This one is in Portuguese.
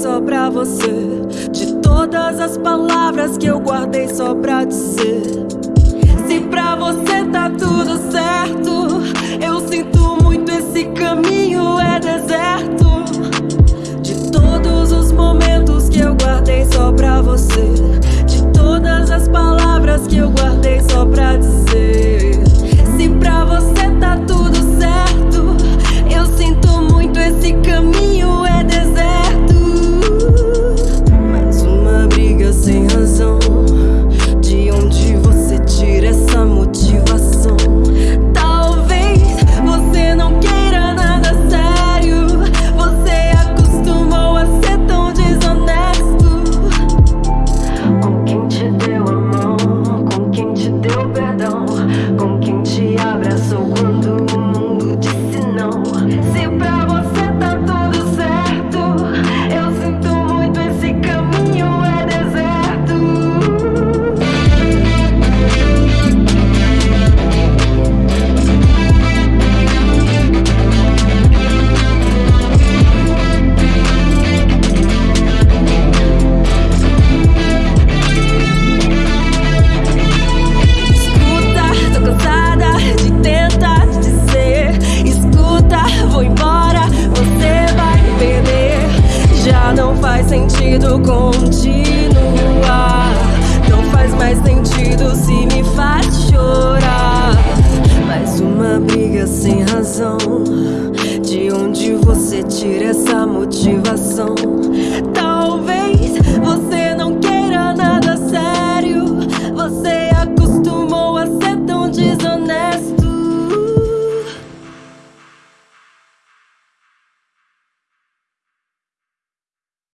só pra você. De todas as palavras que eu guardei só pra dizer. Se pra você tá tudo certo sentido continuar. Não faz mais sentido se me faz chorar. Mais uma briga sem razão. De onde você tira essa motivação?